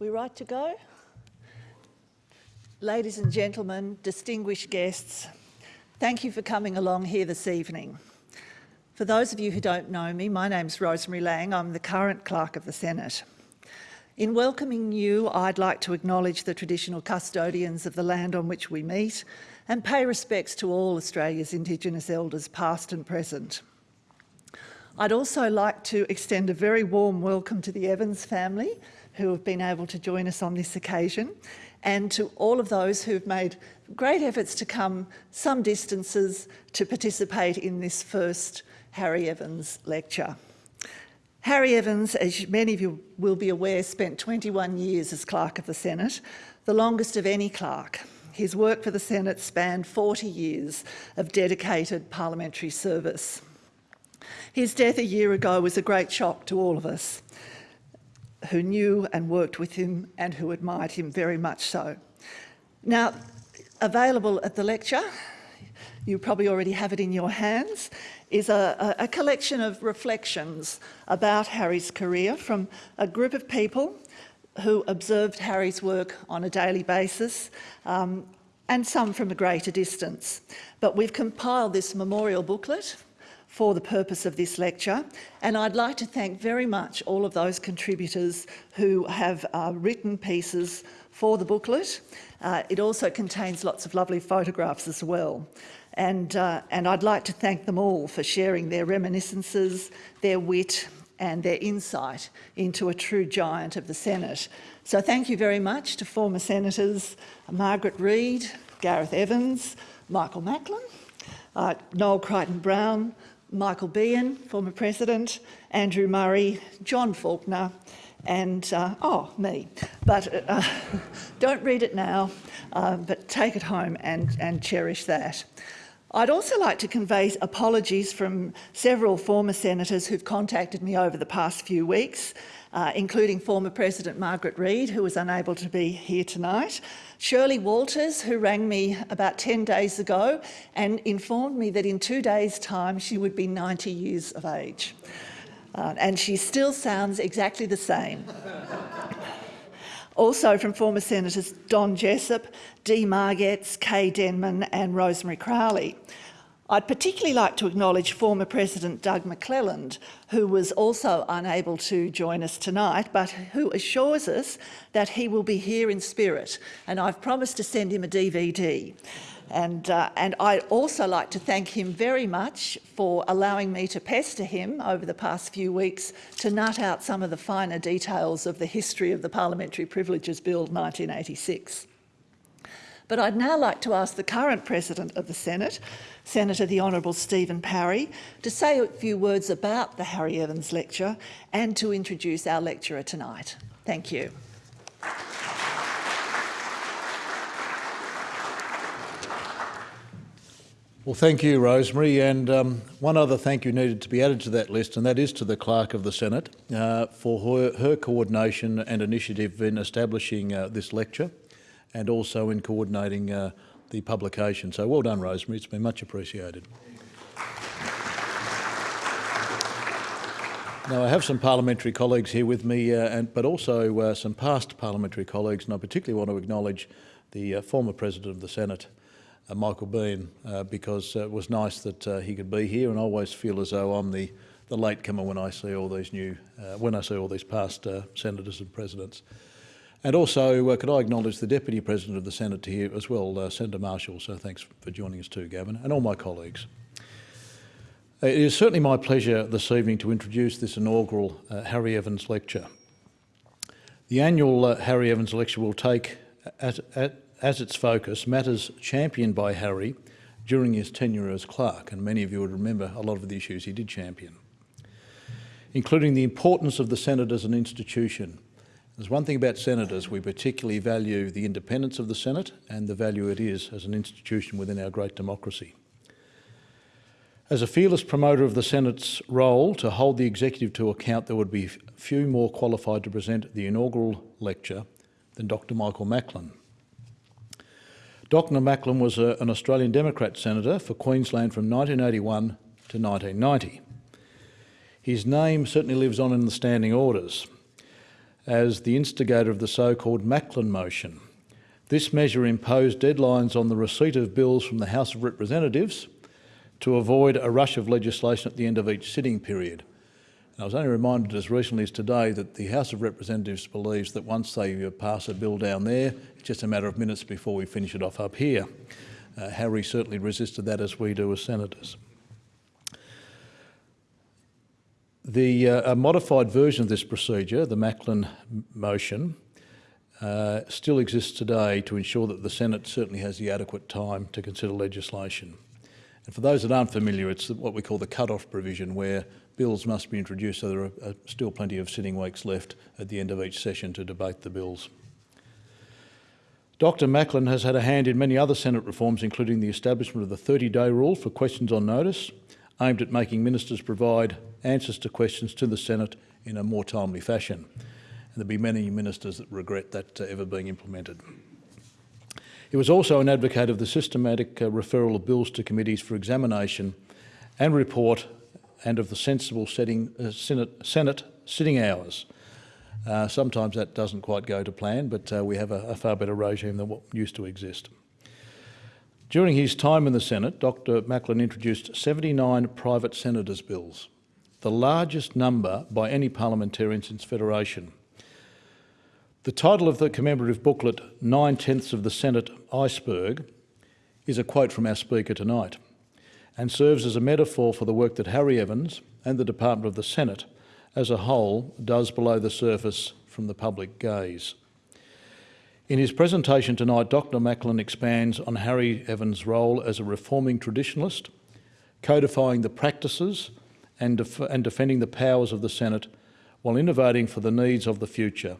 We right to go? Ladies and gentlemen, distinguished guests, thank you for coming along here this evening. For those of you who don't know me, my name's Rosemary Laing. I'm the current Clerk of the Senate. In welcoming you, I'd like to acknowledge the traditional custodians of the land on which we meet and pay respects to all Australia's Indigenous elders, past and present. I'd also like to extend a very warm welcome to the Evans family who have been able to join us on this occasion and to all of those who've made great efforts to come some distances to participate in this first Harry Evans lecture. Harry Evans, as many of you will be aware, spent 21 years as Clerk of the Senate, the longest of any clerk. His work for the Senate spanned 40 years of dedicated parliamentary service. His death a year ago was a great shock to all of us who knew and worked with him and who admired him very much so. Now, available at the lecture, you probably already have it in your hands, is a, a, collection of reflections about Harry's career from a group of people who observed Harry's work on a daily basis um, and some from a greater distance. But we've compiled this memorial booklet for the purpose of this lecture. And I'd like to thank very much all of those contributors who have uh, written pieces for the booklet. Uh, it also contains lots of lovely photographs as well. And, uh, and I'd like to thank them all for sharing their reminiscences, their wit and their insight into a true giant of the Senate. So thank you very much to former Senators Margaret Reid, Gareth Evans, Michael Macklin, uh, Noel Crichton-Browne, Michael Beahan, former president, Andrew Murray, John Faulkner, and, uh, oh, me. But uh, don't read it now, uh, but take it home and, and cherish that. I'd also like to convey apologies from several former senators who've contacted me over the past few weeks, uh, including former President Margaret Reid, who was unable to be here tonight, Shirley Walters, who rang me about 10 days ago and informed me that in two days' time she would be 90 years of age. Uh, and she still sounds exactly the same. also from former Senators Don Jessop, Dee Margetts, Kay Denman and Rosemary Crowley. I'd particularly like to acknowledge former President Doug McClelland, who was also unable to join us tonight, but who assures us that he will be here in spirit, and I've promised to send him a DVD. And, uh, and I'd also like to thank him very much for allowing me to pester him over the past few weeks to nut out some of the finer details of the history of the Parliamentary Privileges Bill 1986. But I'd now like to ask the current President of the Senate, Senator the Honourable Stephen Parry, to say a few words about the Harry Evans Lecture and to introduce our lecturer tonight. Thank you. Well, thank you, Rosemary. And um, one other thank you needed to be added to that list, and that is to the Clerk of the Senate uh, for her, her, coordination and initiative in establishing uh, this lecture and also in coordinating uh, the publication. So well done, Rosemary. It's been much appreciated. Now, I have some parliamentary colleagues here with me, uh, and, but also uh, some past parliamentary colleagues, and I particularly want to acknowledge the uh, former President of the Senate, uh, Michael Beahan, uh, because it was nice that he could be here, and I always feel as though I'm the, the latecomer when I see all these new, when I see all these past senators and presidents. And also, uh, could I acknowledge the Deputy President of the Senate here as well, uh, Senator Marshall, so thanks for joining us too, Gavin, and all my colleagues. It is certainly my pleasure this evening to introduce this inaugural uh, Harry Evans lecture. The annual uh, Harry Evans lecture will take at, at, as its focus matters championed by Harry during his tenure as clerk, and many of you would remember a lot of the issues he did champion, including the importance of the Senate as an institution, there's one thing about senators, we particularly value the independence of the Senate and the value it is as an institution within our great democracy. As a fearless promoter of the Senate's role to hold the executive to account, there would be few more qualified to present the inaugural lecture than Dr Michael Macklin. Dr Macklin was a, an Australian Democrat senator for Queensland from 1981 to 1990. His name certainly lives on in the standing orders. As the instigator of the so-called Macklin motion. This measure imposed deadlines on the receipt of bills from the House of Representatives to avoid a rush of legislation at the end of each sitting period. And I was only reminded as recently as today that the House of Representatives believes that once they uh, pass a bill down there, it's just a matter of minutes before we finish it off up here. Uh, Harry certainly resisted that as we do as senators. The uh, modified version of this procedure, the Macklin motion, uh, still exists today to ensure that the Senate certainly has the adequate time to consider legislation. And for those that aren't familiar, it's what we call the cut-off provision where bills must be introduced so there are uh, still plenty of sitting weeks left at the end of each session to debate the bills. Dr Macklin has had a hand in many other Senate reforms, including the establishment of the 30-day rule for questions on notice, aimed at making ministers provide answers to questions to the Senate in a more timely fashion. And there'll be many ministers that regret that uh, ever being implemented. He was also an advocate of the systematic uh, referral of bills to committees for examination and report and of the sensible setting, uh, Senate, Senate sitting hours. Uh, sometimes that doesn't quite go to plan, but uh, we have a, a, far better regime than what used to exist. During his time in the Senate, Dr Macklin introduced 79 private senators' bills, the largest number by any parliamentarian since Federation. The title of the commemorative booklet, Nine Tenths of the Senate Iceberg, is a quote from our speaker tonight and serves as a metaphor for the work that Harry Evans and the Department of the Senate as a whole does below the surface from the public gaze. In his presentation tonight, Dr Macklin expands on Harry Evans' role as a reforming traditionalist, codifying the practices and, def and defending the powers of the Senate while innovating for the needs of the future.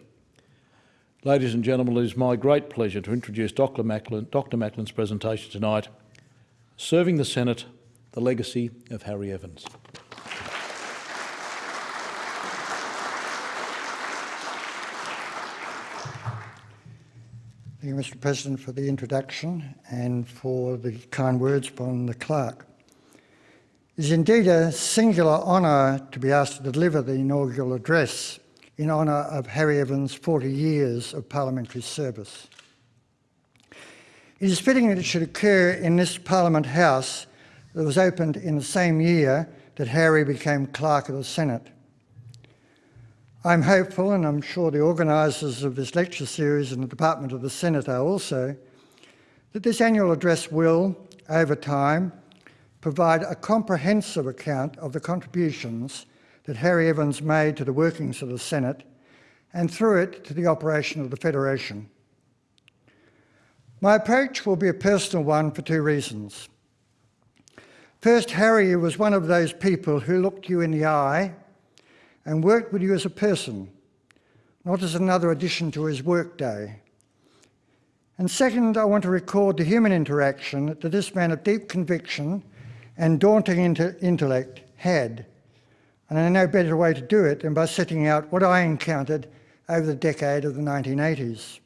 Ladies and gentlemen, it is my great pleasure to introduce Dr, Macklin, Dr. Macklin's presentation tonight, Serving the Senate the legacy of Harry Evans. Thank you, Mr President, for the introduction and for the kind words from the clerk. It is indeed a singular honour to be asked to deliver the inaugural address in honour of Harry Evans' 40 years of parliamentary service. It is fitting that it should occur in this Parliament House that was opened in the same year that Harry became Clerk of the Senate. I'm hopeful, and I'm sure the organisers of this lecture series and the Department of the Senate are also, that this annual address will, over time, provide a comprehensive account of the contributions that Harry Evans made to the workings of the Senate and through it to the operation of the Federation. My approach will be a personal one for two reasons. First, Harry was one of those people who looked you in the eye and worked with you as a person, not as another addition to his workday. And second, I want to record the human interaction that this man of deep conviction and daunting intellect had. And I know no better way to do it than by setting out what I encountered over the decade of the 1980s.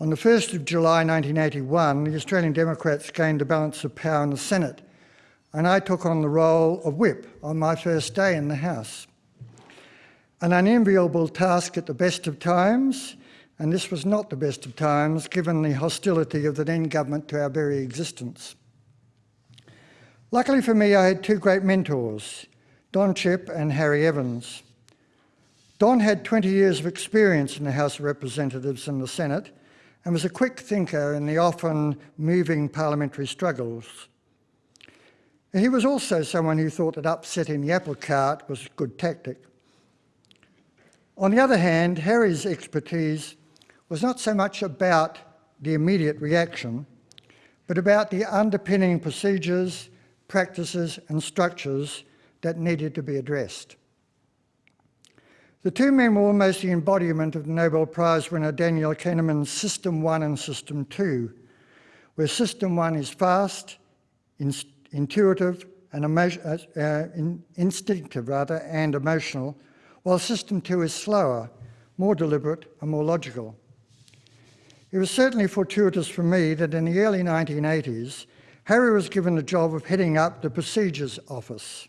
On the 1st of July 1981, the Australian Democrats gained the balance of power in the Senate, and I took on the role of whip on my first day in the House. An unenviable task at the best of times, and this was not the best of times given the hostility of the then government to our very existence. Luckily for me, I had two great mentors, Don Chipp and Harry Evans. Don had 20 years of experience in the House of Representatives and the Senate, and was a quick thinker in the often moving parliamentary struggles. He was also someone who thought that upsetting the apple cart was a good tactic. On the other hand, Harry's expertise was not so much about the immediate reaction, but about the underpinning procedures, practices and structures that needed to be addressed. The two men were almost the embodiment of the Nobel Prize winner Daniel Kahneman's System 1 and System 2, where System 1 is fast, intuitive, and uh, uh, in, instinctive rather, and emotional, while System 2 is slower, more deliberate and more logical. It was certainly fortuitous for me that in the early 1980s, Harry was given the job of heading up the Procedures Office,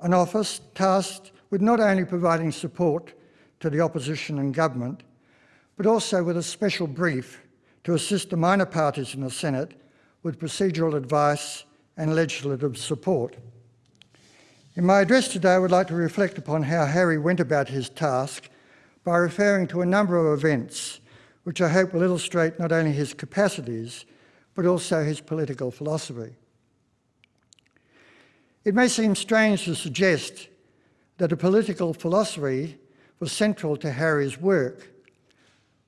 an office tasked with not only providing support to the opposition and government, but also with a special brief to assist the minor parties in the Senate with procedural advice and legislative support. In my address today, I would like to reflect upon how Harry went about his task by referring to a number of events which I hope will illustrate not only his capacities, but also his political philosophy. It may seem strange to suggest that a political philosophy was central to Harry's work,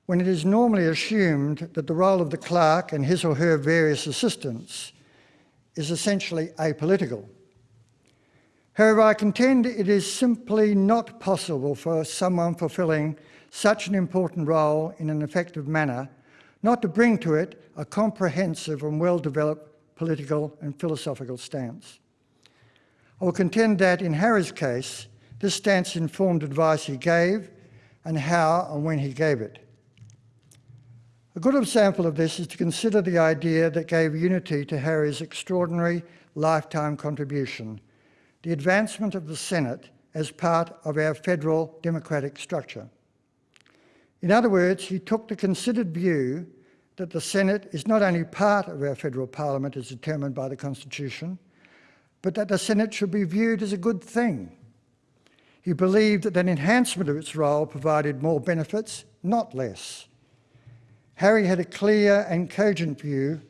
when it is normally assumed that the role of the clerk and his or her various assistants is essentially apolitical. However, I contend it is simply not possible for someone fulfilling such an important role in an effective manner not to bring to it a comprehensive and well-developed political and philosophical stance. I will contend that in Harry's case, this stance informed advice he gave and how and when he gave it. A good example of this is to consider the idea that gave unity to Harry's extraordinary lifetime contribution, the advancement of the Senate as part of our federal democratic structure. In other words, he took the considered view that the Senate is not only part of our federal parliament as determined by the Constitution, but that the Senate should be viewed as a good thing. He believed that an enhancement of its role provided more benefits, not less. Harry had a clear and cogent view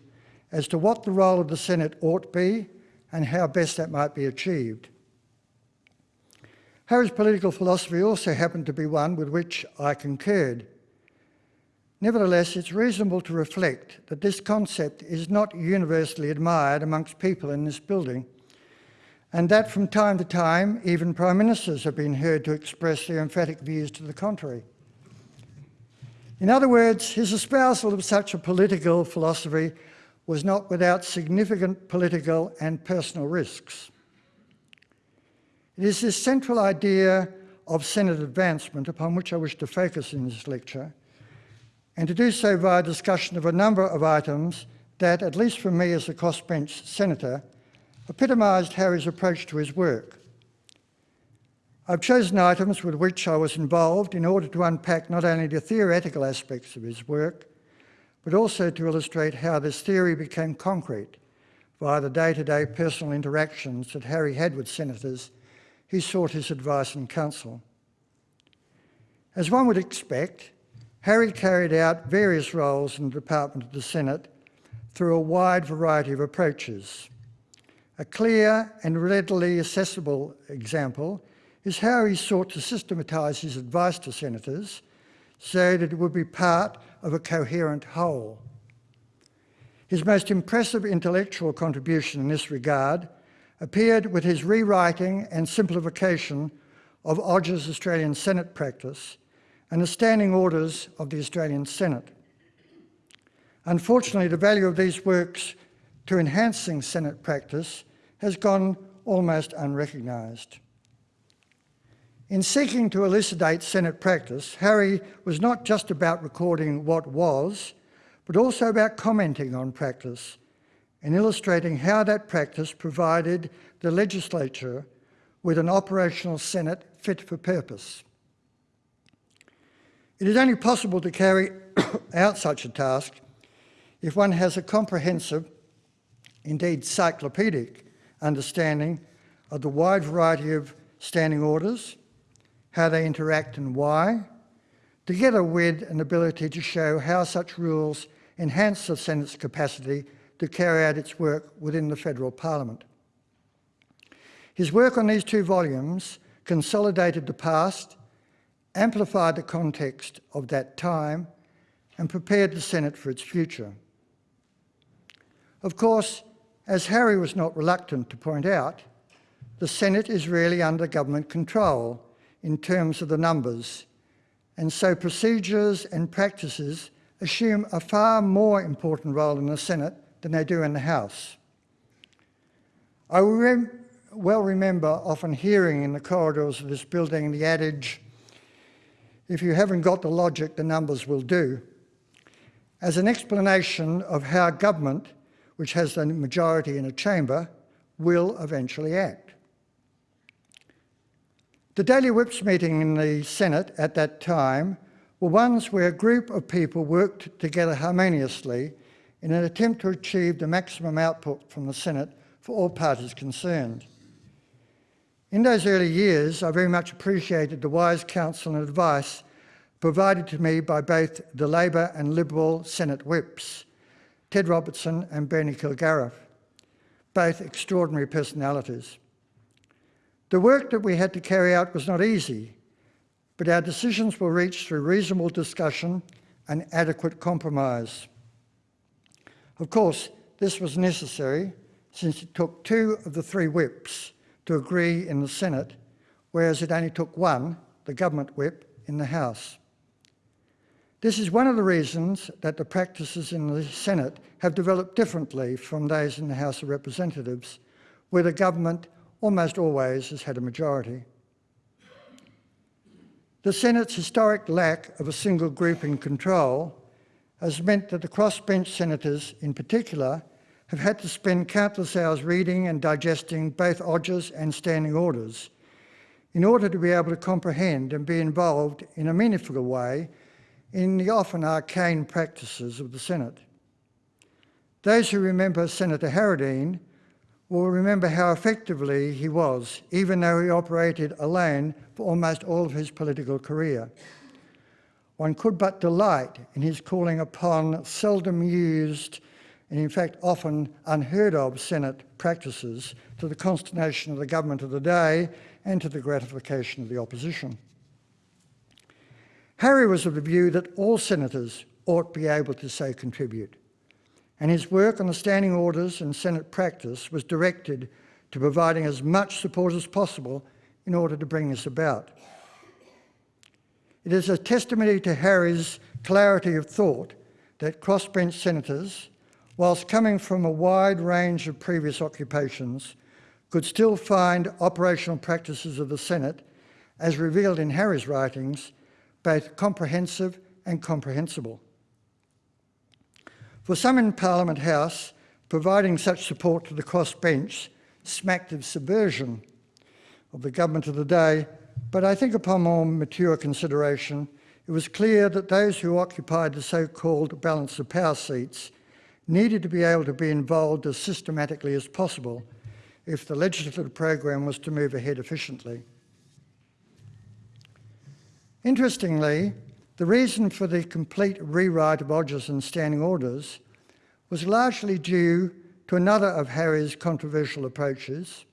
as to what the role of the Senate ought to be and how best that might be achieved. Harry's political philosophy also happened to be one with which I concurred. Nevertheless, it's reasonable to reflect that this concept is not universally admired amongst people in this building, and that from time to time, even Prime Ministers have been heard to express their emphatic views to the contrary. In other words, his espousal of such a political philosophy was not without significant political and personal risks. It is this central idea of Senate advancement upon which I wish to focus in this lecture, and to do so via discussion of a number of items that, at least for me as a crossbench senator, epitomised Harry's approach to his work. I've chosen items with which I was involved in order to unpack not only the theoretical aspects of his work, but also to illustrate how this theory became concrete via the day-to-day -day personal interactions that Harry had with senators he sought his advice and counsel. As one would expect, Harry carried out various roles in the Department of the Senate through a wide variety of approaches. A clear and readily accessible example is how he sought to systematise his advice to senators so that it would be part of a coherent whole. His most impressive intellectual contribution in this regard appeared with his rewriting and simplification of Odgers' Australian Senate practice and the standing orders of the Australian Senate. Unfortunately, the value of these works to enhancing Senate practice has gone almost unrecognised. In seeking to elucidate Senate practice, Harry was not just about recording what was, but also about commenting on practice and illustrating how that practice provided the legislature with an operational Senate fit for purpose. It is only possible to carry out such a task if one has a comprehensive, indeed cyclopedic, understanding of the wide variety of standing orders, how they interact and why, together with an ability to show how such rules enhance the Senate's capacity to carry out its work within the federal parliament. His work on these two volumes consolidated the past, amplified the context of that time, and prepared the Senate for its future. Of course, as Harry was not reluctant to point out, the Senate is really under government control in terms of the numbers, and so procedures and practices assume a far more important role in the Senate than they do in the House. I rem well remember often hearing in the corridors of this building the adage, if you haven't got the logic, the numbers will do, as an explanation of how government, which has the majority in a chamber, will eventually act. The daily whips meeting in the Senate at that time were ones where a group of people worked together harmoniously in an attempt to achieve the maximum output from the Senate for all parties concerned. In those early years, I very much appreciated the wise counsel and advice provided to me by both the Labor and Liberal Senate whips, Ted Robertson and Bernie Kilgariff, both extraordinary personalities. The work that we had to carry out was not easy, but our decisions were reached through reasonable discussion and adequate compromise. Of course, this was necessary since it took two of the three whips to agree in the Senate, whereas it only took one, the government whip, in the House. This is one of the reasons that the practices in the Senate have developed differently from those in the House of Representatives, where the government almost always has had a majority. The Senate's historic lack of a single group in control has meant that the crossbench senators in particular have had to spend countless hours reading and digesting both Odgers and standing orders in order to be able to comprehend and be involved in a meaningful way in the often arcane practices of the Senate. Those who remember Senator Harradine will remember how effectively he was, even though he operated alone for almost all of his political career. One could but delight in his calling upon seldom used and in fact often unheard of Senate practices to the consternation of the government of the day and to the gratification of the opposition. Harry was of the view that all senators ought to be able to so contribute, and his work on the standing orders and Senate practice was directed to providing as much support as possible in order to bring this about. It is a testimony to Harry's clarity of thought that crossbench senators, whilst coming from a wide range of previous occupations, could still find operational practices of the Senate, as revealed in Harry's writings, both comprehensive and comprehensible. For some in Parliament House, providing such support to the crossbench smacked of subversion of the government of the day but I think upon more mature consideration, it was clear that those who occupied the so-called balance of power seats needed to be able to be involved as systematically as possible if the legislative program was to move ahead efficiently. Interestingly, the reason for the complete rewrite of Odgers and standing orders was largely due to another of Harry's controversial approaches,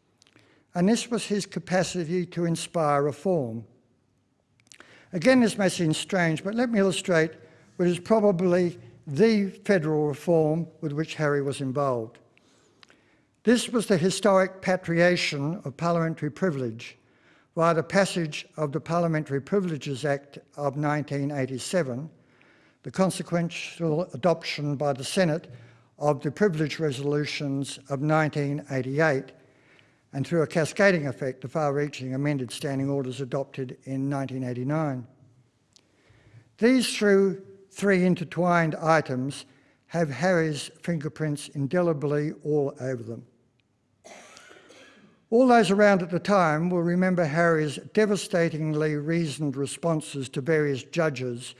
and this was his capacity to inspire reform. Again, this may seem strange, but let me illustrate what is probably the federal reform with which Harry was involved. This was the historic patriation of parliamentary privilege via the passage of the Parliamentary Privileges Act of 1987, the consequential adoption by the Senate of the privilege resolutions of 1988, and through a cascading effect, the far-reaching amended standing orders adopted in 1989. These three intertwined items have Harry's fingerprints indelibly all over them. All those around at the time will remember Harry's devastatingly reasoned responses to various judges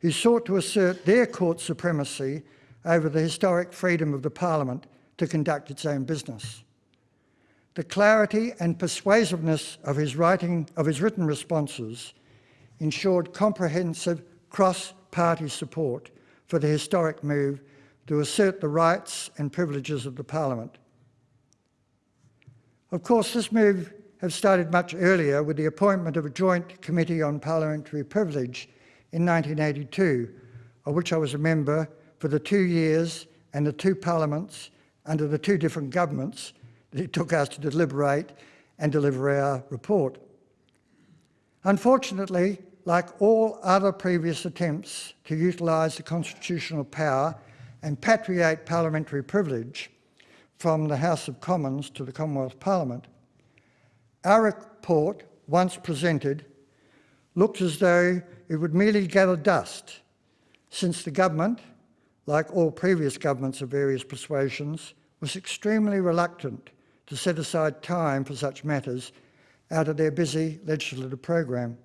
who sought to assert their court supremacy over the historic freedom of the Parliament to conduct its own business. The clarity and persuasiveness of his, writing, of his written responses ensured comprehensive cross-party support for the historic move to assert the rights and privileges of the Parliament. Of course, this move had started much earlier with the appointment of a joint committee on parliamentary privilege in 1982, of which I was a member for the two years and the two parliaments under the two different governments that it took us to deliberate and deliver our report. Unfortunately, like all other previous attempts to utilise the constitutional power and patriate parliamentary privilege from the House of Commons to the Commonwealth Parliament, our report, once presented, looked as though it would merely gather dust, since the government, like all previous governments of various persuasions, was extremely reluctant to set aside time for such matters out of their busy legislative program.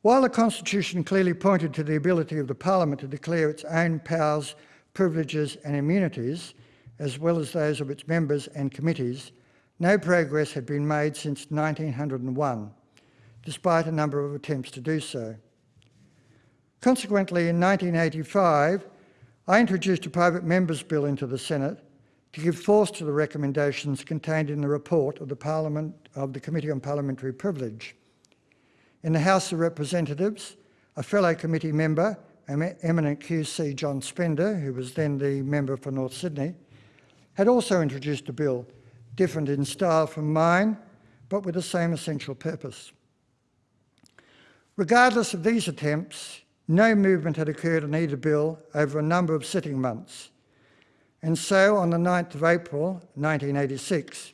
While the Constitution clearly pointed to the ability of the Parliament to declare its own powers, privileges and immunities, as well as those of its members and committees, no progress had been made since 1901, despite a number of attempts to do so. Consequently, in 1985, I introduced a private member's bill into the Senate to give force to the recommendations contained in the report of the, Parliament, of the Committee on Parliamentary Privilege. In the House of Representatives, a fellow committee member, eminent QC John Spender, who was then the member for North Sydney, had also introduced a bill, different in style from mine, but with the same essential purpose. Regardless of these attempts, no movement had occurred on either bill over a number of sitting months. And so on the 9th of April 1986,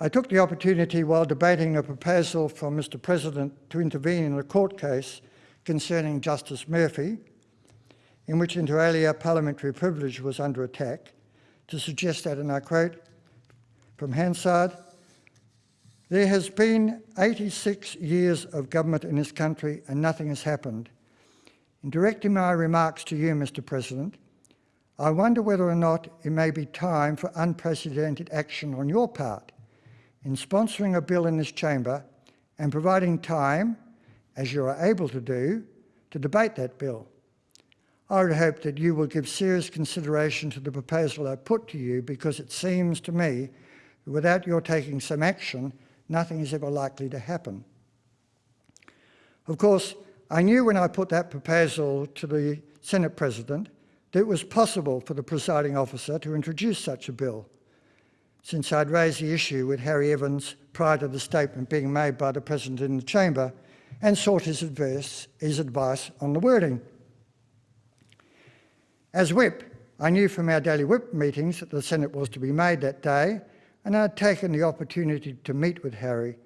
I took the opportunity while debating a proposal from Mr President to intervene in a court case concerning Justice Murphy, in which inter alia parliamentary privilege was under attack, to suggest that, and I quote from Hansard, there has been 86 years of government in this country and nothing has happened. In directing my remarks to you, Mr President, I wonder whether or not it may be time for unprecedented action on your part in sponsoring a bill in this chamber and providing time, as you are able to do, to debate that bill. I would hope that you will give serious consideration to the proposal I put to you because it seems to me that without your taking some action, nothing is ever likely to happen. Of course, I knew when I put that proposal to the Senate President that it was possible for the presiding officer to introduce such a bill, since I'd raised the issue with Harry Evans prior to the statement being made by the President in the chamber and sought his advice, his advice on the wording. As whip, I knew from our daily whip meetings that the Senate was to be made that day and I had taken the opportunity to meet with Harry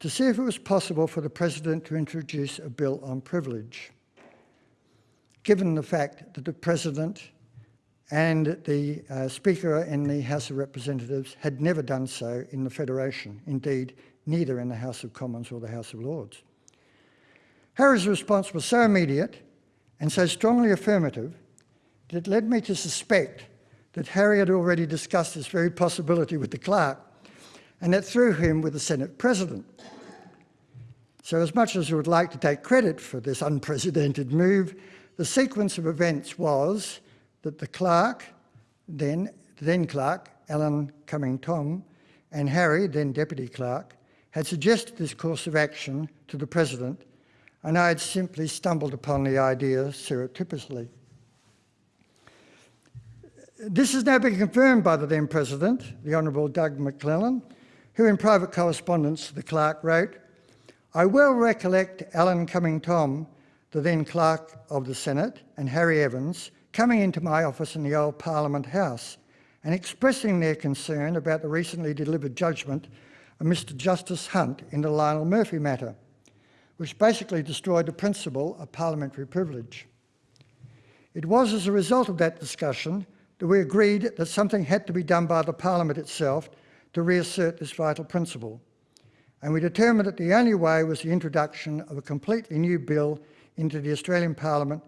to see if it was possible for the President to introduce a bill on privilege, given the fact that the President and the uh, Speaker in the House of Representatives had never done so in the Federation, indeed neither in the House of Commons or the House of Lords. Harry's response was so immediate and so strongly affirmative that it led me to suspect that Harry had already discussed this very possibility with the clerk and that through him with the Senate President. So as much as I would like to take credit for this unprecedented move, the sequence of events was that the clerk, then, then clerk, Alan Cumming Thom, and Harry, then deputy clerk, had suggested this course of action to the president, and I had simply stumbled upon the idea surreptitiously. This has now been confirmed by the then president, the Honourable Doug McClelland, who in private correspondence to the clerk wrote, I well recollect Alan Cumming Thom, the then Clerk of the Senate, and Harry Evans coming into my office in the old Parliament House and expressing their concern about the recently delivered judgment of Mr Justice Hunt in the Lionel Murphy matter, which basically destroyed the principle of parliamentary privilege. It was as a result of that discussion that we agreed that something had to be done by the Parliament itself to reassert this vital principle and we determined that the only way was the introduction of a completely new bill into the Australian Parliament,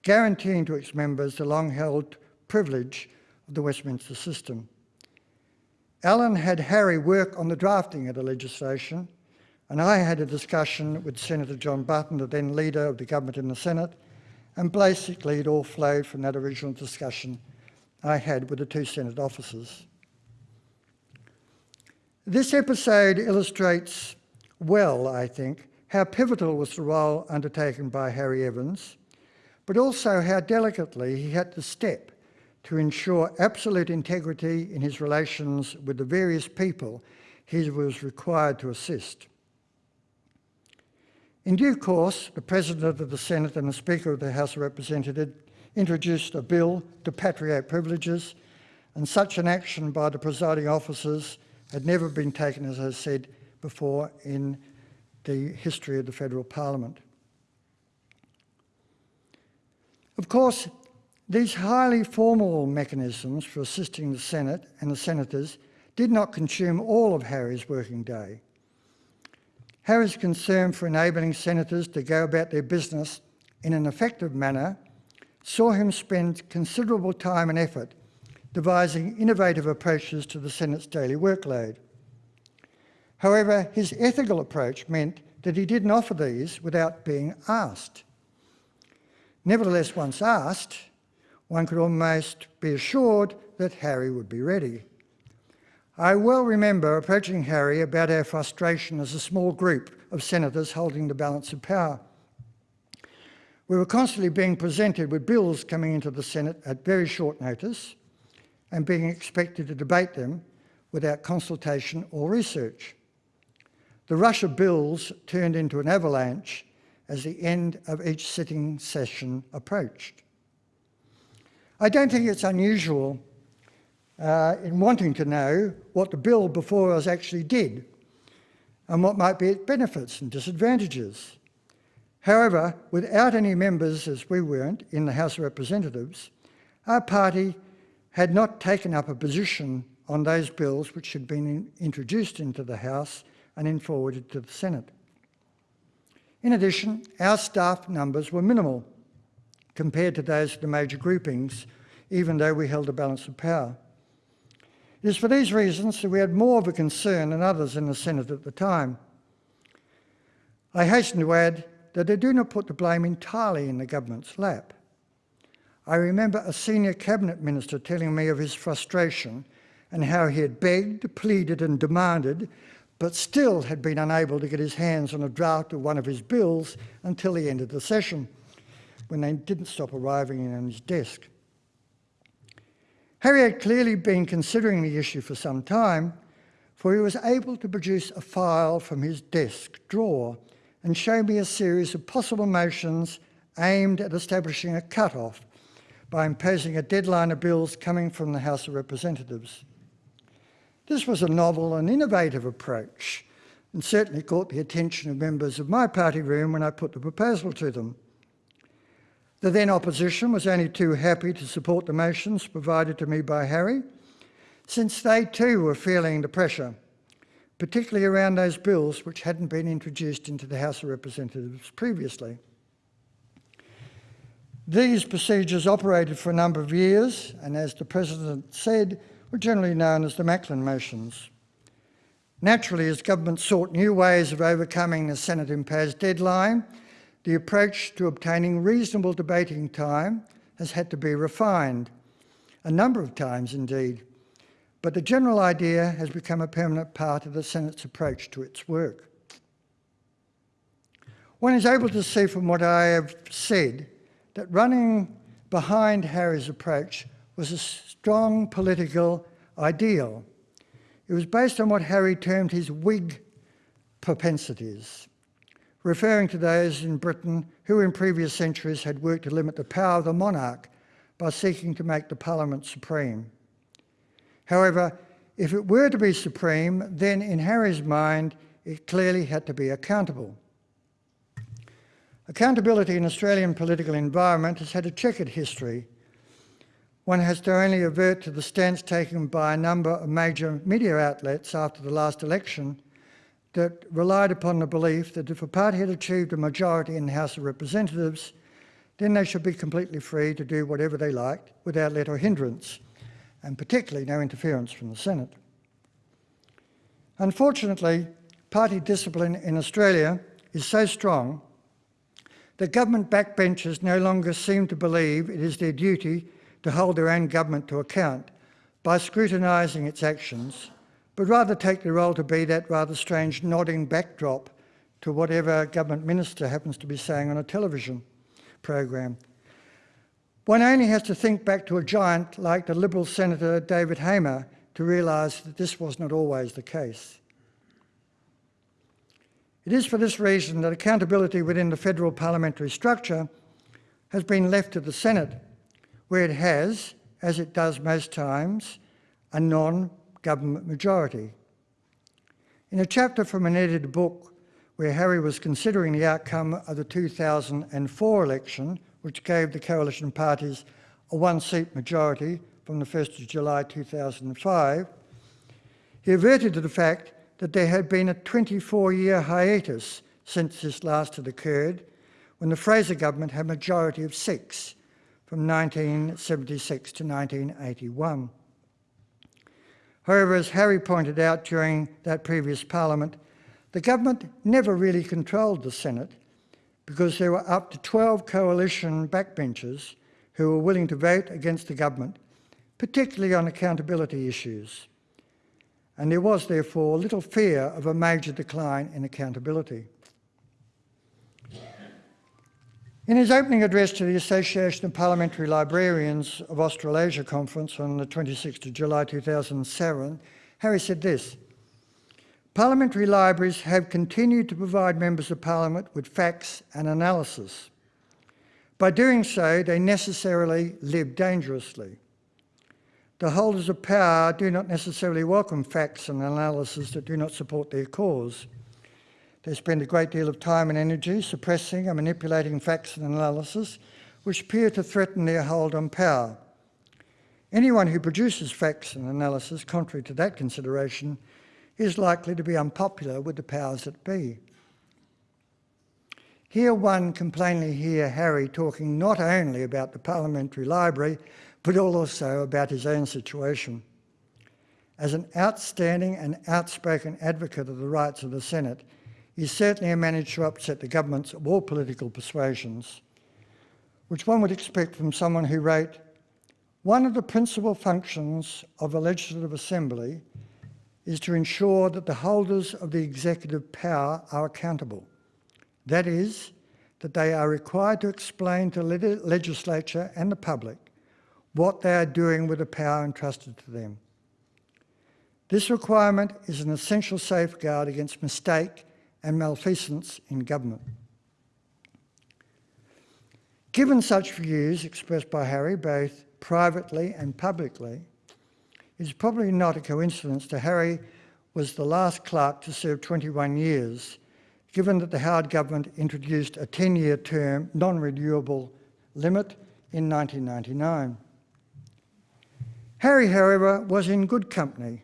guaranteeing to its members the long-held privilege of the Westminster system. Alan had Harry work on the drafting of the legislation, and I had a discussion with Senator John Button, the then leader of the government in the Senate, and basically it all flowed from that original discussion I had with the two Senate officers. This episode illustrates well, I think, how pivotal was the role undertaken by Harry Evans, but also how delicately he had to step to ensure absolute integrity in his relations with the various people he was required to assist. In due course, the President of the Senate and the Speaker of the House of Representatives introduced a bill to patriate privileges, and such an action by the presiding officers had never been taken, as I said before, in the history of the federal parliament. Of course, these highly formal mechanisms for assisting the Senate and the senators did not consume all of Harry's working day. Harry's concern for enabling senators to go about their business in an effective manner saw him spend considerable time and effort devising innovative approaches to the Senate's daily workload. However, his ethical approach meant that he didn't offer these without being asked. Nevertheless, once asked, one could almost be assured that Harry would be ready. I well remember approaching Harry about our frustration as a small group of senators holding the balance of power. We were constantly being presented with bills coming into the Senate at very short notice and being expected to debate them without consultation or research. The rush of bills turned into an avalanche as the end of each sitting session approached. I don't think it's unusual uh, in wanting to know what the bill before us actually did and what might be its benefits and disadvantages. However, without any members, as we weren't, in the House of Representatives, our party had not taken up a position on those bills which had been in, introduced into the House and then forwarded to the Senate. In addition, our staff numbers were minimal compared to those of the major groupings, even though we held a balance of power. It is for these reasons that we had more of a concern than others in the Senate at the time. I hasten to add that they do not put the blame entirely in the government's lap. I remember a senior cabinet minister telling me of his frustration and how he had begged, pleaded and demanded but still had been unable to get his hands on a draft of one of his bills until the end of the session, when they didn't stop arriving on his desk. Harry had clearly been considering the issue for some time, for he was able to produce a file from his desk drawer and show me a series of possible motions aimed at establishing a cut-off by imposing a deadline of bills coming from the House of Representatives. This was a novel and innovative approach and certainly caught the attention of members of my party room when I put the proposal to them. The then opposition was only too happy to support the motions provided to me by Harry, since they too were feeling the pressure, particularly around those bills which hadn't been introduced into the House of Representatives previously. These procedures operated for a number of years, and as the President said, were generally known as the Macklin motions. Naturally, as government sought new ways of overcoming the Senate imposed deadline, the approach to obtaining reasonable debating time has had to be refined, a number of times indeed, but the general idea has become a permanent part of the Senate's approach to its work. One is able to see from what I have said that running behind Harry's approach was a strong political ideal. It was based on what Harry termed his Whig propensities, referring to those in Britain who in previous centuries had worked to limit the power of the monarch by seeking to make the parliament supreme. However, if it were to be supreme, then in Harry's mind, it clearly had to be accountable. Accountability in Australian political environment has had a checkered history one has to only avert to the stance taken by a number of major media outlets after the last election that relied upon the belief that if a party had achieved a majority in the House of Representatives, then they should be completely free to do whatever they liked without let or hindrance, and particularly no interference from the Senate. Unfortunately, party discipline in Australia is so strong that government backbenchers no longer seem to believe it is their duty to hold their own government to account by scrutinising its actions, but rather take the role to be that rather strange nodding backdrop to whatever government minister happens to be saying on a television program. One only has to think back to a giant like the Liberal Senator David Hamer to realise that this was not always the case. It is for this reason that accountability within the federal parliamentary structure has been left to the Senate where it has, as it does most times, a non-government majority. In a chapter from an edited book where Harry was considering the outcome of the 2004 election, which gave the coalition parties a one-seat majority from the 1st of July 2005, he averted to the fact that there had been a 24-year hiatus since this last had occurred, when the Fraser government had a majority of six, from 1976 to 1981. However, as Harry pointed out during that previous parliament, the government never really controlled the Senate because there were up to 12 coalition backbenchers who were willing to vote against the government, particularly on accountability issues. And there was therefore little fear of a major decline in accountability. In his opening address to the Association of Parliamentary Librarians of Australasia conference on the 26th of July 2007, Harry said this, Parliamentary libraries have continued to provide members of Parliament with facts and analysis. By doing so, they necessarily live dangerously. The holders of power do not necessarily welcome facts and analysis that do not support their cause. They spend a great deal of time and energy suppressing and manipulating facts and analysis which appear to threaten their hold on power. Anyone who produces facts and analysis contrary to that consideration is likely to be unpopular with the powers that be. Here one can plainly hear Harry talking not only about the Parliamentary Library, but also about his own situation. As an outstanding and outspoken advocate of the rights of the Senate, he certainly managed to upset the governments of all political persuasions, which one would expect from someone who wrote, one of the principal functions of a legislative assembly is to ensure that the holders of the executive power are accountable. That is, that they are required to explain to the legislature and the public what they are doing with the power entrusted to them. This requirement is an essential safeguard against mistake and malfeasance in government. Given such views expressed by Harry, both privately and publicly, it's probably not a coincidence that Harry was the last clerk to serve 21 years, given that the Howard government introduced a 10-year term non-renewable limit in 1999. Harry, however, was in good company,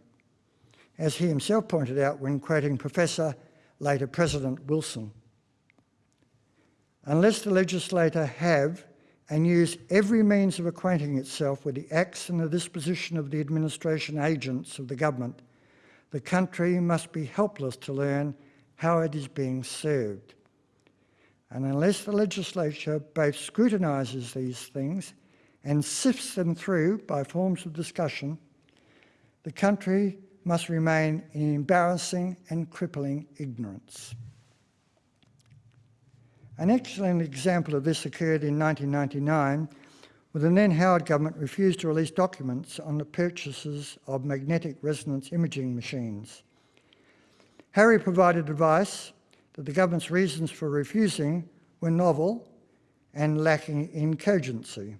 as he himself pointed out when quoting Professor, later President Wilson. Unless the legislator have and use every means of acquainting itself with the acts and the disposition of the administration agents of the government, the country must be helpless to learn how it is being served. And unless the legislature both scrutinises these things and sifts them through by forms of discussion, the country must remain in embarrassing and crippling ignorance. An excellent example of this occurred in 1999 when the then Howard government refused to release documents on the purchases of magnetic resonance imaging machines. Harry provided advice that the government's reasons for refusing were novel and lacking in cogency.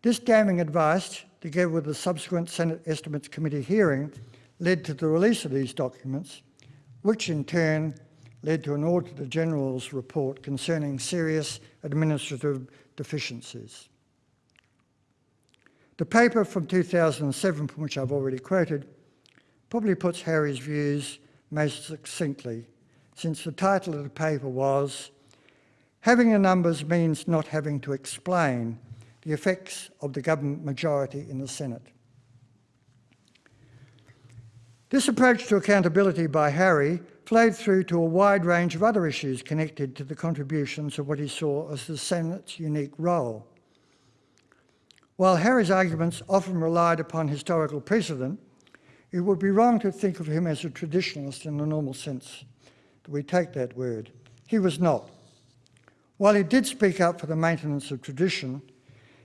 This damning advice, together with the subsequent Senate Estimates Committee hearing, led to the release of these documents, which in turn led to an Auditor General's report concerning serious administrative deficiencies. The paper from 2007, from which I've already quoted, probably puts Harry's views most succinctly, since the title of the paper was Having the Numbers Means Not Having to Explain the Effects of the Government Majority in the Senate. This approach to accountability by Harry flowed through to a wide range of other issues connected to the contributions of what he saw as the Senate's unique role. While Harry's arguments often relied upon historical precedent, it would be wrong to think of him as a traditionalist in the normal sense that we take that word. He was not. While he did speak up for the maintenance of tradition,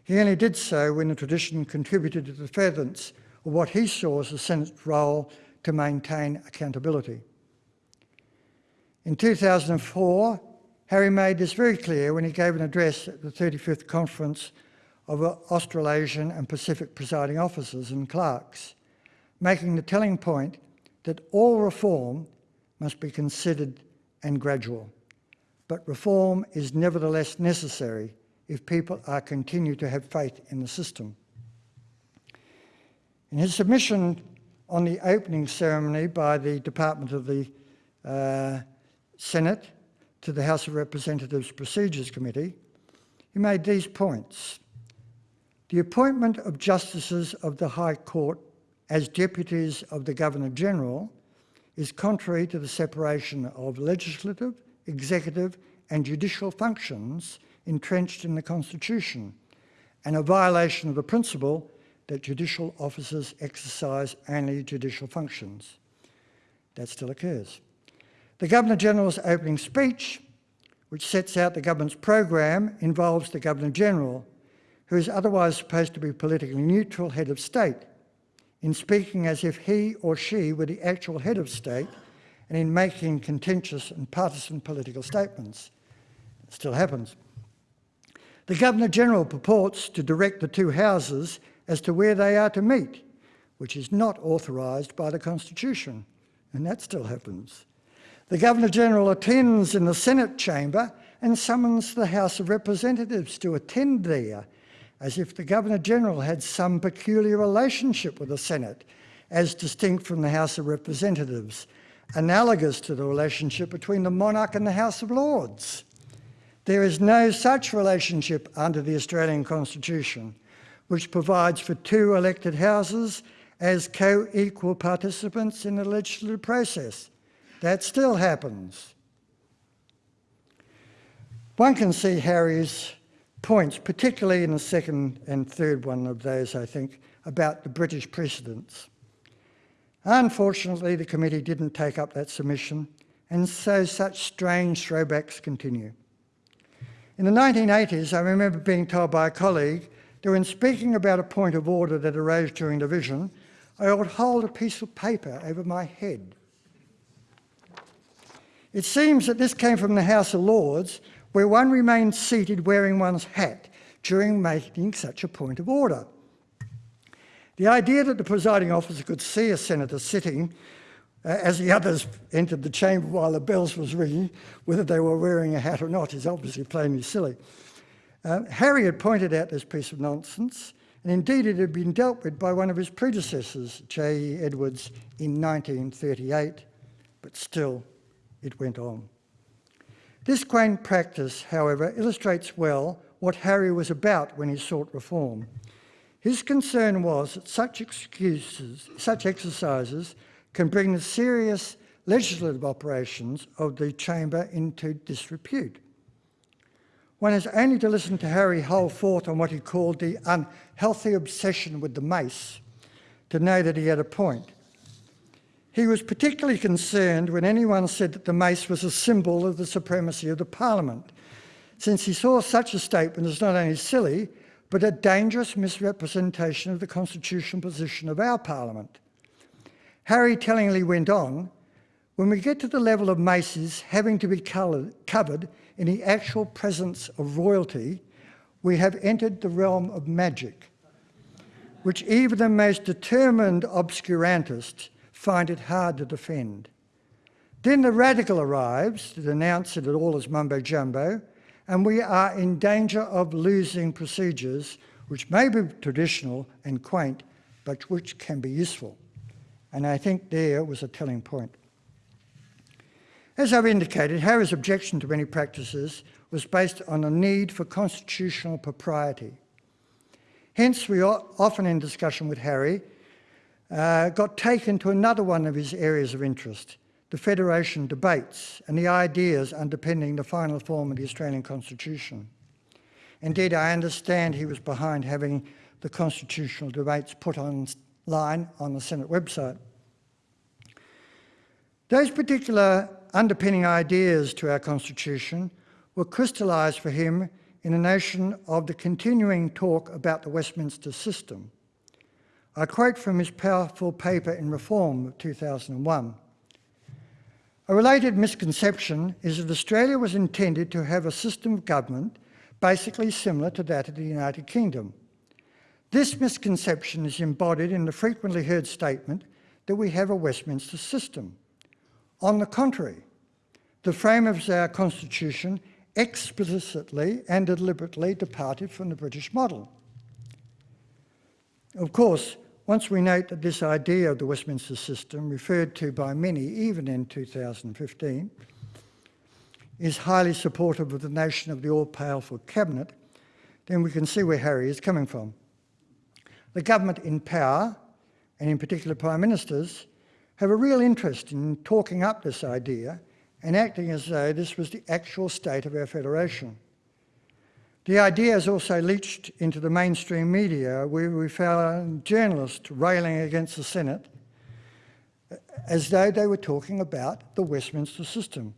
he only did so when the tradition contributed to the furtherance of what he saw as the Senate's role to maintain accountability. In 2004, Harry made this very clear when he gave an address at the 35th Conference of Australasian and Pacific Presiding Officers and Clerks, making the telling point that all reform must be considered and gradual. But reform is nevertheless necessary if people are continue to have faith in the system. In his submission on the opening ceremony by the Department of the uh, Senate to the House of Representatives Procedures Committee, he made these points. The appointment of justices of the High Court as deputies of the Governor-General is contrary to the separation of legislative, executive and judicial functions entrenched in the Constitution and a violation of the principle that judicial officers exercise only judicial functions. That still occurs. The Governor-General's opening speech, which sets out the government's program, involves the Governor-General, who is otherwise supposed to be politically neutral head of state, in speaking as if he or she were the actual head of state and in making contentious and partisan political statements. It still happens. The Governor-General purports to direct the two houses as to where they are to meet, which is not authorised by the Constitution, and that still happens. The Governor-General attends in the Senate chamber and summons the House of Representatives to attend there, as if the Governor-General had some peculiar relationship with the Senate, as distinct from the House of Representatives, analogous to the relationship between the monarch and the House of Lords. There is no such relationship under the Australian Constitution, which provides for two elected houses as co-equal participants in the legislative process. That still happens. One can see Harry's points, particularly in the second and third one of those, I think, about the British precedents. Unfortunately, the committee didn't take up that submission, and so such strange throwbacks continue. In the 1980s, I remember being told by a colleague that when speaking about a point of order that arose during division, I would hold a piece of paper over my head. It seems that this came from the House of Lords, where one remained seated wearing one's hat during making such a point of order. The idea that the presiding officer could see a senator sitting uh, as the others entered the chamber while the bells was ringing, whether they were wearing a hat or not is obviously plainly silly. Uh, Harry had pointed out this piece of nonsense, and indeed it had been dealt with by one of his predecessors, J.E. Edwards, in 1938, but still it went on. This quaint practice, however, illustrates well what Harry was about when he sought reform. His concern was that such excuses, such exercises can bring the serious legislative operations of the chamber into disrepute. One has only to listen to Harry hold forth on what he called the unhealthy obsession with the mace to know that he had a point. He was particularly concerned when anyone said that the mace was a symbol of the supremacy of the parliament, since he saw such a statement as not only silly, but a dangerous misrepresentation of the constitutional position of our parliament. Harry tellingly went on, when we get to the level of maces having to be covered in the actual presence of royalty, we have entered the realm of magic, which even the most determined obscurantists find it hard to defend. Then the radical arrives to denounce it all as mumbo jumbo, and we are in danger of losing procedures which may be traditional and quaint, but which can be useful. And I think there was a telling point. As I've indicated, Harry's objection to many practices was based on a need for constitutional propriety. Hence, we are often in discussion with Harry uh, got taken to another one of his areas of interest, the Federation debates and the ideas underpinning the final form of the Australian Constitution. Indeed, I understand he was behind having the constitutional debates put online on the Senate website. Those particular underpinning ideas to our Constitution were crystallised for him in a notion of the continuing talk about the Westminster system, I quote from his powerful paper in Reform of 2001. A related misconception is that Australia was intended to have a system of government basically similar to that of the United Kingdom. This misconception is embodied in the frequently heard statement that we have a Westminster system. On the contrary, the framers of our constitution explicitly and deliberately departed from the British model. Of course, Once we note that this idea of the Westminster system, referred to by many even in 2015, is highly supportive of the notion of the all-powerful cabinet, then we can see where Harry is coming from. The government in power, and in particular prime ministers, have a real interest in talking up this idea and acting as though this was the actual state of our federation. The idea has also leached into the mainstream media where we found journalists railing against the Senate as though they were talking about the Westminster system.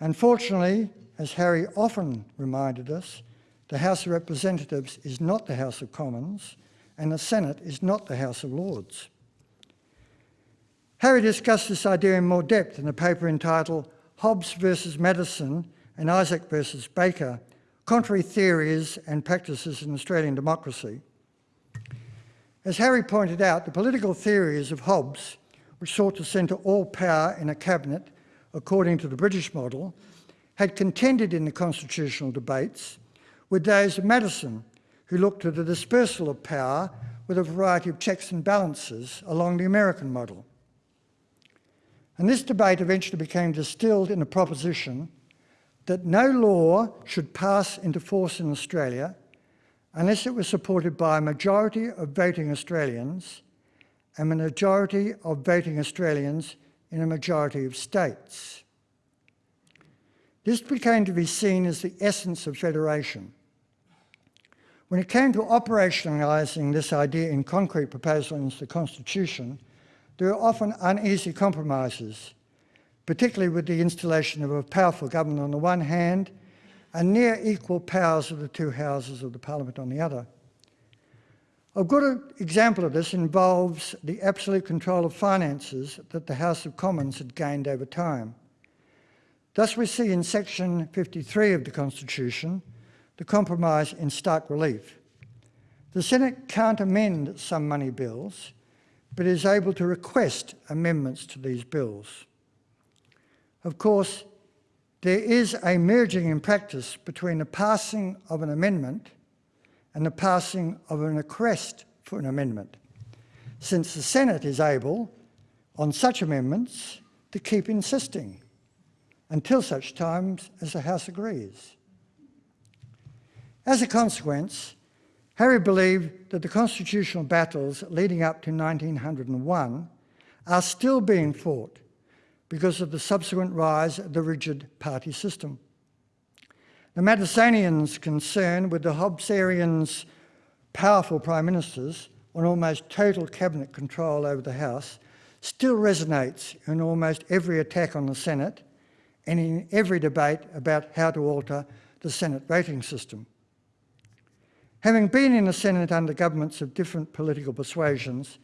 Unfortunately, as Harry often reminded us, the House of Representatives is not the House of Commons and the Senate is not the House of Lords. Harry discussed this idea in more depth in a paper entitled Hobbes versus Madison and Isaac versus Baker, Contrary Theories and Practices in Australian Democracy. As Harry pointed out, the political theories of Hobbes, which sought to centre all power in a cabinet according to the British model, had contended in the constitutional debates with those of Madison, who looked to the dispersal of power with a variety of checks and balances along the American model. And this debate eventually became distilled in a proposition that no law should pass into force in Australia unless it was supported by a majority of voting Australians and a majority of voting Australians in a majority of states. This became to be seen as the essence of federation. When it came to operationalising this idea in concrete proposals into the Constitution, there were often uneasy compromises, particularly with the installation of a powerful government on the one hand and near equal powers of the two houses of the parliament on the other. A good example of this involves the absolute control of finances that the House of Commons had gained over time. Thus we see in section 53 of the Constitution the compromise in stark relief. The Senate can't amend some money bills, but is able to request amendments to these bills. Of course, there is a merging in practice between the passing of an amendment and the passing of an request for an amendment, since the Senate is able, on such amendments, to keep insisting until such times as the House agrees. As a consequence, Harry believed that the constitutional battles leading up to 1901 are still being fought because of the subsequent rise of the rigid party system. The Madisonians' concern with the Hobbesians' powerful prime ministers on almost total cabinet control over the House still resonates in almost every attack on the Senate and in every debate about how to alter the Senate voting system. Having been in the Senate under governments of different political persuasions,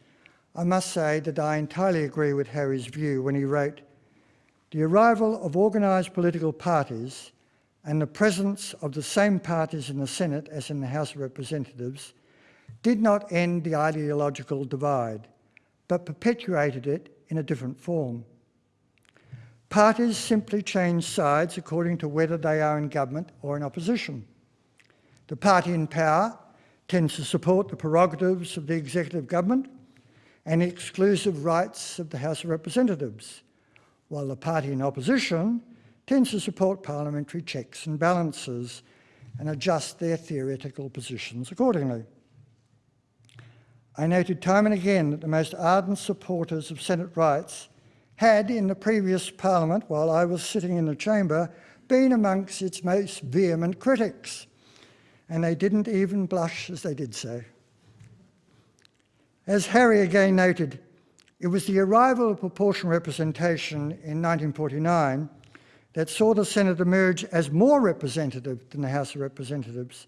I must say that I entirely agree with Harry's view when he wrote, the arrival of organised political parties and the presence of the same parties in the Senate as in the House of Representatives did not end the ideological divide, but perpetuated it in a different form. Parties simply change sides according to whether they are in government or in opposition. The party in power tends to support the prerogatives of the executive government and the exclusive rights of the House of Representatives, while the party in opposition tends to support parliamentary checks and balances and adjust their theoretical positions accordingly. I noted time and again that the most ardent supporters of Senate rights had in the previous parliament, while I was sitting in the chamber, been amongst its most vehement critics and they didn't even blush as they did so. As Harry again noted, it was the arrival of proportional representation in 1949 that saw the Senate emerge as more representative than the House of Representatives,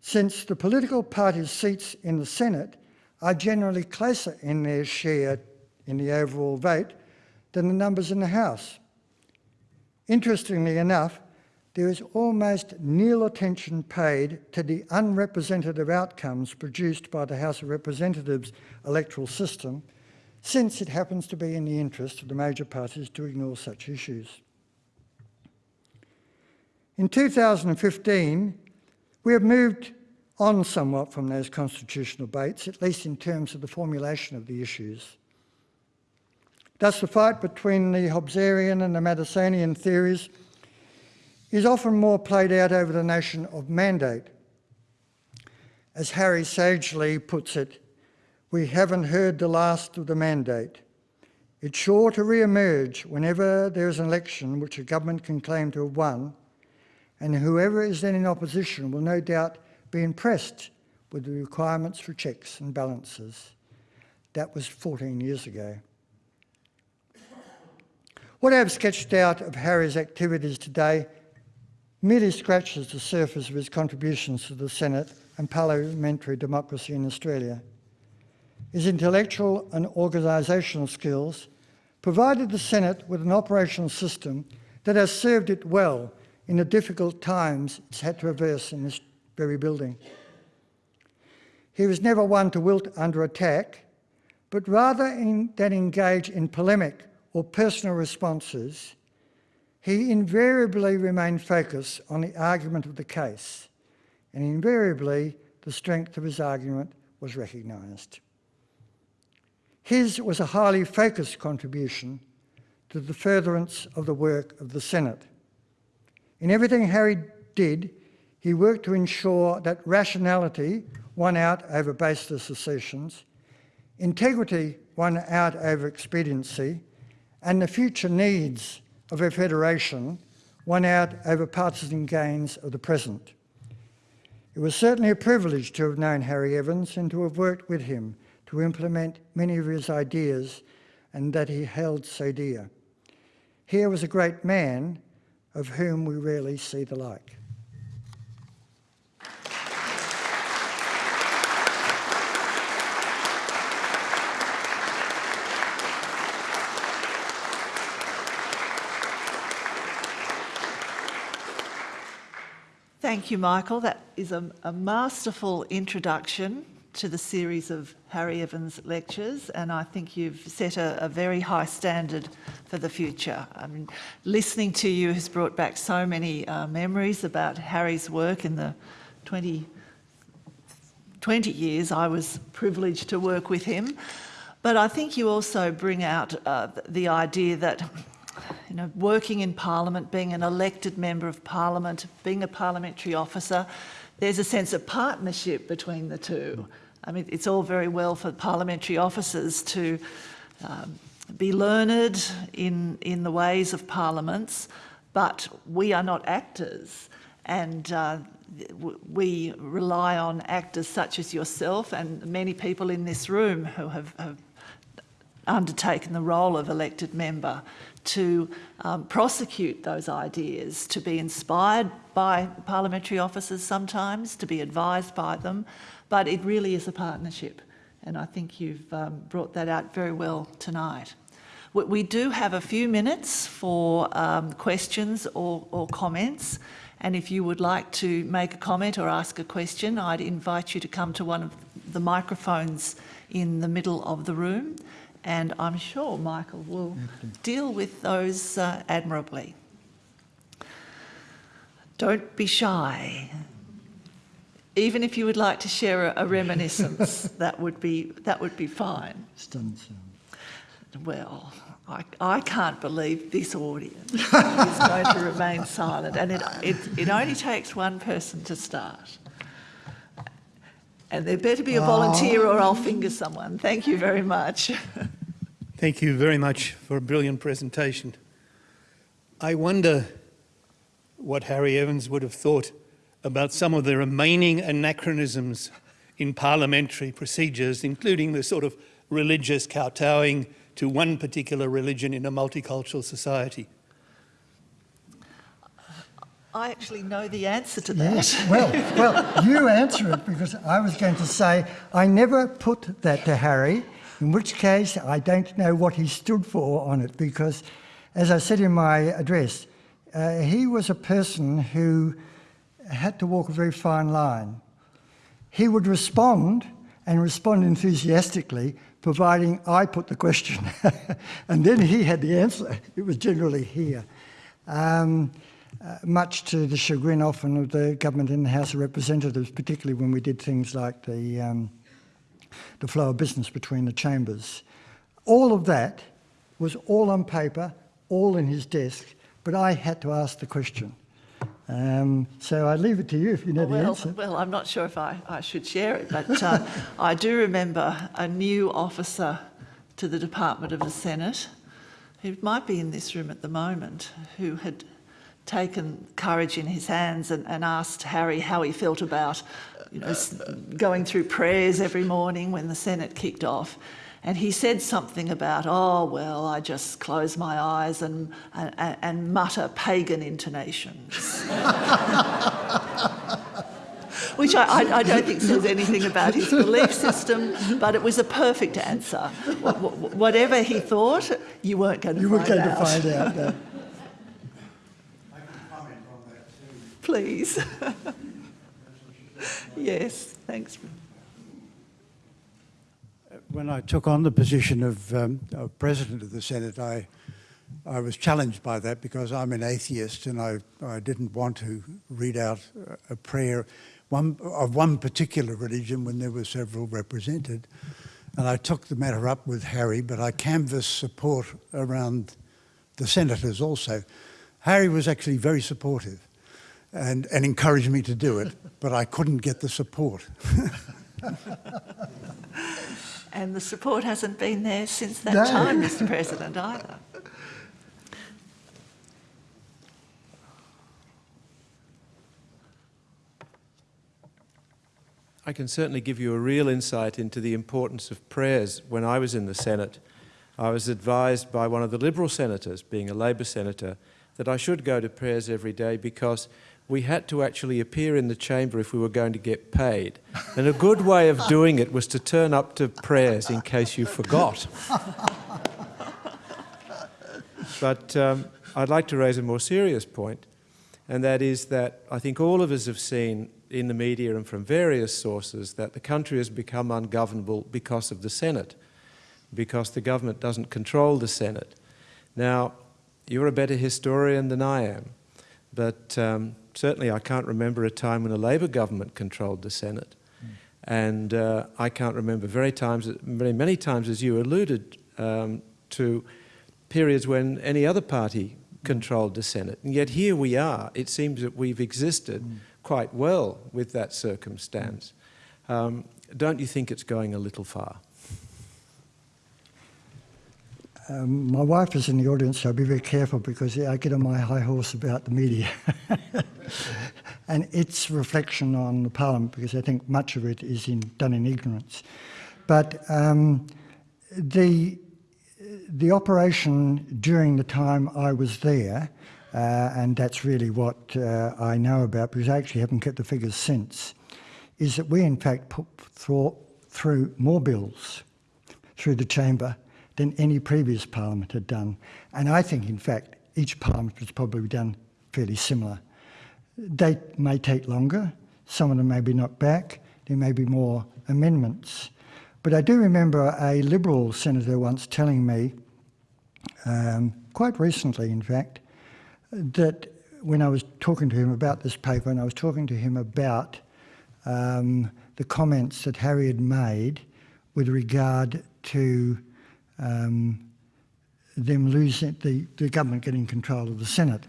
since the political parties' seats in the Senate are generally closer in their share in the overall vote than the numbers in the House. Interestingly enough, there is almost nil attention paid to the unrepresentative outcomes produced by the House of Representatives electoral system, since it happens to be in the interest of the major parties to ignore such issues. In 2015, we have moved on somewhat from those constitutional debates, at least in terms of the formulation of the issues. Thus, the fight between the Hobbesian and the Madisonian theories is often more played out over the notion of mandate. As Harry sagely puts it, we haven't heard the last of the mandate. It's sure to re-emerge whenever there is an election which a government can claim to have won, and whoever is then in opposition will no doubt be impressed with the requirements for checks and balances. That was 14 years ago. What I have sketched out of Harry's activities today merely scratches the surface of his contributions to the Senate and parliamentary democracy in Australia. His intellectual and organisational skills provided the Senate with an operational system that has served it well in the difficult times it's had to traverse in this very building. He was never one to wilt under attack, but rather in, than engage in polemic or personal responses, he invariably remained focused on the argument of the case, and invariably the strength of his argument was recognised. His was a highly focused contribution to the furtherance of the work of the Senate. In everything Harry did, he worked to ensure that rationality won out over baseless assertions, integrity won out over expediency, and the future needs of a federation won out over partisan gains of the present. It was certainly a privilege to have known Harry Evans and to have worked with him to implement many of his ideas and that he held so dear. Here was a great man of whom we rarely see the like. Thank you, Michael. That is a, a, masterful introduction to the series of Harry Evans lectures, and I think you've set a, a, very high standard for the future. I mean, listening to you has brought back so many uh, memories about Harry's work in the 20, 20 years I was privileged to work with him. But I think you also bring out uh, the idea that you know, working in Parliament, being an elected member of Parliament, being a parliamentary officer, there's a sense of partnership between the two. I mean, it's all very well for parliamentary officers to um, be learned in, in the ways of parliaments, but we are not actors. And uh, we rely on actors such as yourself and many people in this room who have, have undertaken the role of elected member to um, prosecute those ideas, to be inspired by parliamentary officers sometimes, to be advised by them, but it really is a partnership. And I think you've um, brought that out very well tonight. We do have a few minutes for um, questions or, or comments. And if you would like to make a comment or ask a question, I'd invite you to come to one of the microphones in the middle of the room and I'm sure Michael will deal with those uh, admirably. Don't be shy. Even if you would like to share a, a reminiscence, that would be that would be fine. Well, I, I can't believe this audience is going to remain silent, and it, it, it only takes one person to start. And there better be a volunteer or I'll finger someone. Thank you very much. Thank you very much for a brilliant presentation. I wonder what Harry Evans would have thought about some of the remaining anachronisms in parliamentary procedures, including the sort of religious kowtowing to one particular religion in a multicultural society. I actually know the answer to that. Yes, well, well, you answer it because I was going to say I never put that to Harry in which case I don't know what he stood for on it because, as I said in my address, uh, he was a person who had to walk a very fine line. He would respond and respond enthusiastically, providing I put the question. and then he had the answer. It was generally here. Um, uh, much to the chagrin often of the government in the House of Representatives, particularly when we did things like the, um, the flow of business between the chambers. All of that was all on paper, all in his desk, but I had to ask the question. Um, so I leave it to you if you know the answer. well, I'm not sure if I, I should share it, but uh, I do remember a new officer to the Department of the Senate, who might be in this room at the moment, who had taken courage in his hands and, and asked Harry how he felt about you know, going through prayers every morning when the Senate kicked off. And he said something about, oh, well, I just close my eyes and, and, and mutter pagan intonations. Which I, I, I don't think says anything about his belief system, but it was a perfect answer. Wh- wh- whatever he thought, you weren't going to You were find going out. to find out. no. Please. yes, thanks. When I took on the position of, um, of President of the Senate, I, I was challenged by that because I'm an atheist and I, I didn't want to read out a prayer one, of one particular religion when there were several represented. And I took the matter up with Harry, but I canvassed support around the senators also. Harry was actually very supportive and, and encouraged me to do it, but I couldn't get the support. And the support hasn't been there since that No. time, Mr. President, either. I can certainly give you a real insight into the importance of prayers. When I was in the Senate, I was advised by one of the Liberal senators, being a Labor senator, that I should go to prayers every day because we had to actually appear in the chamber if we were going to get paid. And a good way of doing it was to turn up to prayers in case you forgot. But um, I'd like to raise a more serious point, and that is that I think all of us have seen in the media and from various sources that the country has become ungovernable because of the Senate, because the government doesn't control the Senate. Now, you're a better historian than I am, but um, certainly I can't remember a time when a Labor government controlled the Senate. And uh, I can't remember very times, very many times, as you alluded um, to, periods when any other party controlled the Senate. And yet here we are. It seems that we've existed quite well with that circumstance. Um, don't you think it's going a little far? Um, my wife is in the audience, so I'll be very careful because I get on my high horse about the media. and its reflection on the Parliament, because I think much of it is in, done in ignorance. But um, the, the operation during the time I was there, uh, and that's really what uh, I know about because I actually haven't kept the figures since, is that we in fact put through, through more bills through the chamber than any previous parliament had done. And I think, in fact, each parliament has probably done fairly similar. They may take longer, some of them may be knocked back, there may be more amendments. But I do remember a Liberal senator once telling me, um, quite recently in fact, that when I was talking to him about this paper and I was talking to him about um, the comments that Harry had made with regard to um, them losing the, the government getting control of the Senate.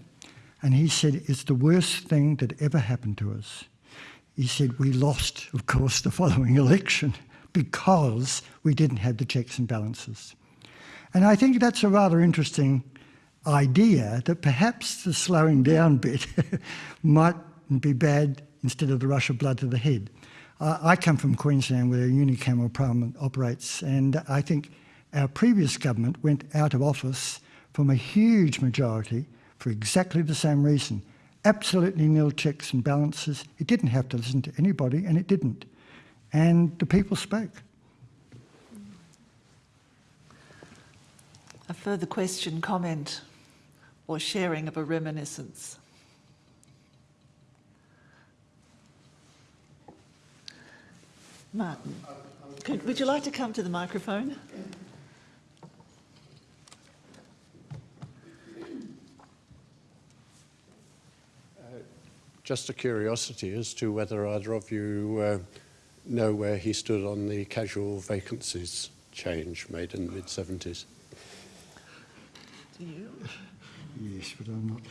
And he said, it's the worst thing that ever happened to us. He said, we lost, of course, the following election because we didn't have the checks and balances. And I think that's a rather interesting idea that perhaps the slowing down bit might be bad instead of the rush of blood to the head. Uh, I come from Queensland where a unicameral parliament operates and I think our previous government went out of office from a huge majority for exactly the same reason. Absolutely nil checks and balances. It didn't have to listen to anybody and it didn't. And the people spoke. A further question, comment, or sharing of a reminiscence? Martin, could, would you like to come to the microphone? Just a curiosity as to whether either of you uh, know where he stood on the casual vacancies change made in the mid-70s. Do you? Yes, but I'm not.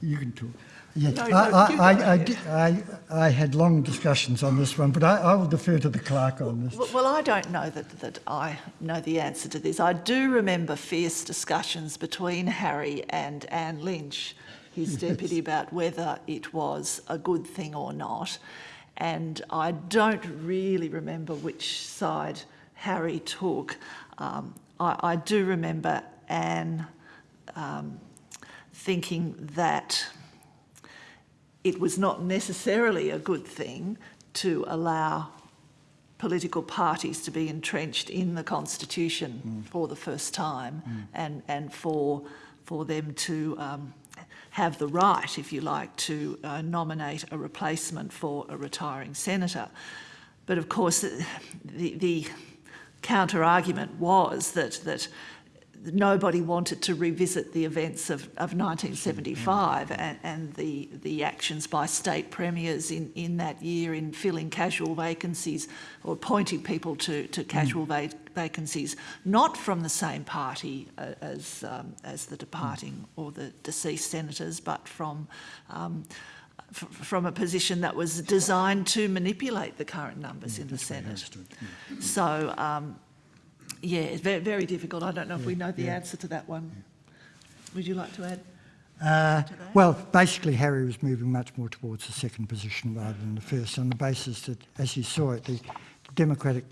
You can talk. Yeah, No, I, no, I, you I, I, ahead. I, I had long discussions on this one, but I, I will defer to the clerk on this. Well, well, I don't know that, that I know the answer to this. I do remember fierce discussions between Harry and Anne Lynch, his deputy, about whether it was a good thing or not. And I don't really remember which side Harry took. Um, I, I do remember Anne um, thinking that it was not necessarily a good thing to allow political parties to be entrenched in the constitution for the first time and, and for, for them to um, have the right, if you like, to uh, nominate a replacement for a retiring senator. But of course, the, the counter argument was that, that nobody wanted to revisit the events of, of 1975 and, and the, the actions by state premiers in, in that year in filling casual vacancies or appointing people to, to casual va vacancies, not from the same party uh, as, um, as the departing or the deceased senators, but from um, from a position that was designed to manipulate the current numbers in the Senate. So, um, yeah, it's very, very difficult. I don't know if we know the answer to that one. Would you like to add? Uh, to well, basically, Harry was moving much more towards the second position rather than the first, on the basis that, as you saw it, the Democratic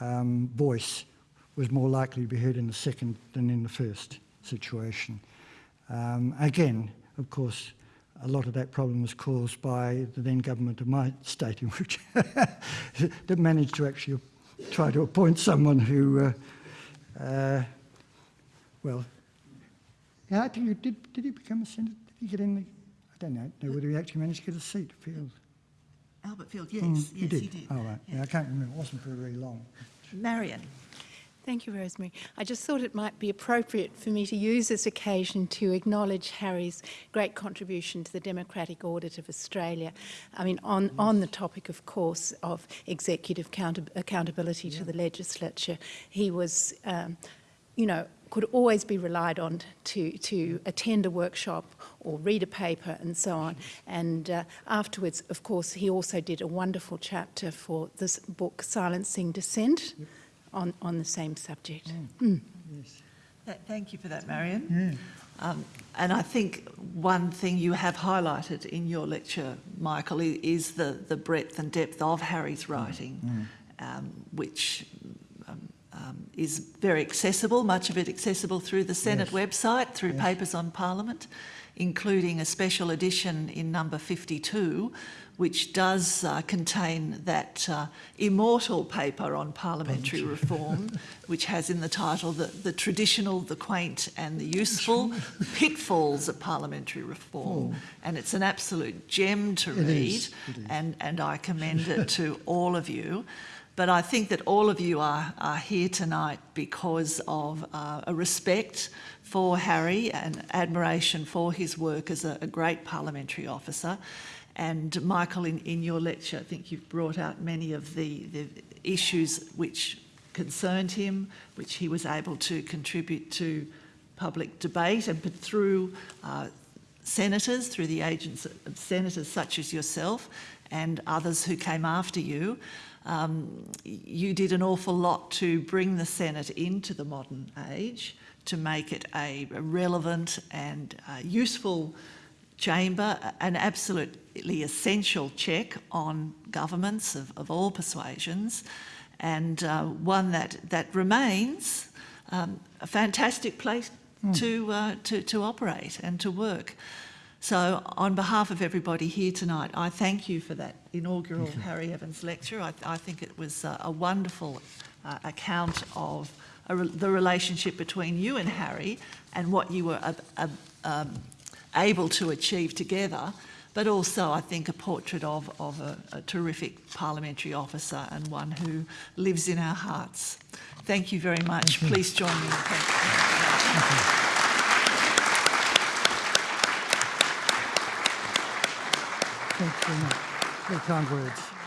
um, voice was more likely to be heard in the second than in the first situation. Um, again, of course, a lot of that problem was caused by the then government of my state, in which that managed to actually try to appoint someone who, uh, uh, well, yeah, I think you did, did he become a senator? Did he get in the, I don't know, know whether he actually managed to get a seat, Field. Albert Field, hmm, yes, mm, yes, he did. He did. Oh, right. Yes. Yeah, I can't remember, it wasn't for very long. Marion. Thank you, Rosemary. I just thought it might be appropriate for me to use this occasion to acknowledge Harry's great contribution to the democratic audit of Australia. I mean, on, on the topic, of course, of executive counter, accountability to the legislature, he was, um, you know, could always be relied on to, to attend a workshop or read a paper and so on. And uh, afterwards, of course, he also did a wonderful chapter for this book, Silencing Dissent, on, on the same subject. Mm. Th- Thank you for that, Marian. Um, and I think one thing you have highlighted in your lecture, Michael, is the, the breadth and depth of Harry's writing, um, which um, um, is very accessible, much of it accessible through the Senate website, through Papers on Parliament, including a special edition in number 52, which does uh, contain that uh, immortal paper on parliamentary reform, which has in the title the, the traditional, the quaint and the useful pitfalls of parliamentary reform. And it's an absolute gem to It read, is, is. And, and I commend it to all of you. But I think that all of you are, are here tonight because of uh, a respect for Harry and admiration for his work as a, a great parliamentary officer. And Michael, in, in your lecture, I think you've brought out many of the, the issues which concerned him, which he was able to contribute to public debate and put through uh, senators, through the agents of senators such as yourself and others who came after you. Um, you did an awful lot to bring the Senate into the modern age, to make it a, a relevant and uh, useful chamber, an absolutely essential check on governments of, of all persuasions, and uh, one that, that remains um, a fantastic place to, uh, to, to operate and to work. So on behalf of everybody here tonight, I thank you for that inaugural Harry Evans lecture. I, I think it was uh, a wonderful uh, account of a re- the relationship between you and Harry and what you were uh, uh, um, able to achieve together, but also I think a portrait of, of a, a terrific parliamentary officer and one who lives in our hearts. Thank you very much. Please join me in thanking him. very much. Very kind words. Thank you.